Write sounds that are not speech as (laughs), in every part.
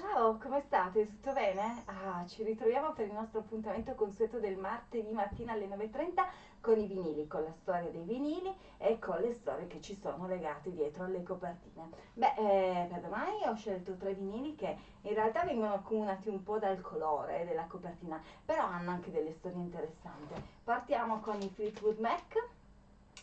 Ciao, come state? Tutto bene? Ah, ci ritroviamo per il nostro appuntamento consueto del martedì mattina alle 9.30 con i vinili, con la storia dei vinili e con le storie che ci sono legate dietro alle copertine. Beh, eh, per domani ho scelto tre vinili che in realtà vengono accomunati un po' dal colore della copertina, però hanno anche delle storie interessanti. Partiamo con i Fleetwood Mac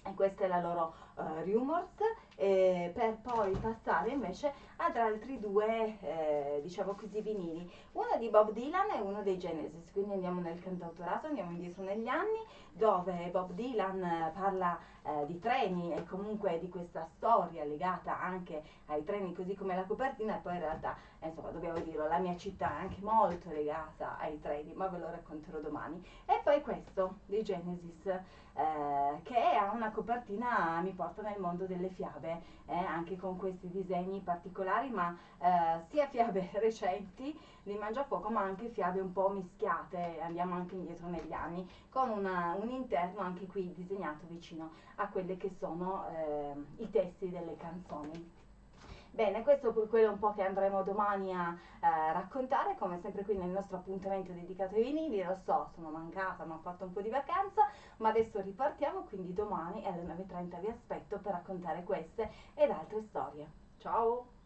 e questa è la loro uh, Rumors eh, per poi passare invece ad altri due eh, diciamo così vinili. Uno di Bob Dylan e uno dei Genesis. Quindi andiamo nel cantautorato andiamo indietro negli anni dove Bob Dylan parla eh, di treni e comunque di questa storia legata anche ai treni così come la copertina. E poi in realtà insomma dobbiamo dirlo la mia città è anche molto legata ai treni ma ve lo racconterò domani. E poi questo dei Genesis eh, che ha una copertina mi porta nel mondo delle fiabe eh, anche con questi disegni particolari ma eh, sia fiabe (laughs) recenti di Mangiafuoco ma anche fiabe un po' mischiate andiamo anche indietro negli anni con una, un interno anche qui disegnato vicino a quelli che sono eh, i testi delle canzoni. Bene, questo è quello un po' che andremo domani a eh, raccontare, come sempre qui nel nostro appuntamento dedicato ai vinili, lo so, sono mancata, ma ho fatto un po' di vacanza, ma adesso ripartiamo, quindi domani alle 9.30 vi aspetto per raccontare queste ed altre storie. Ciao!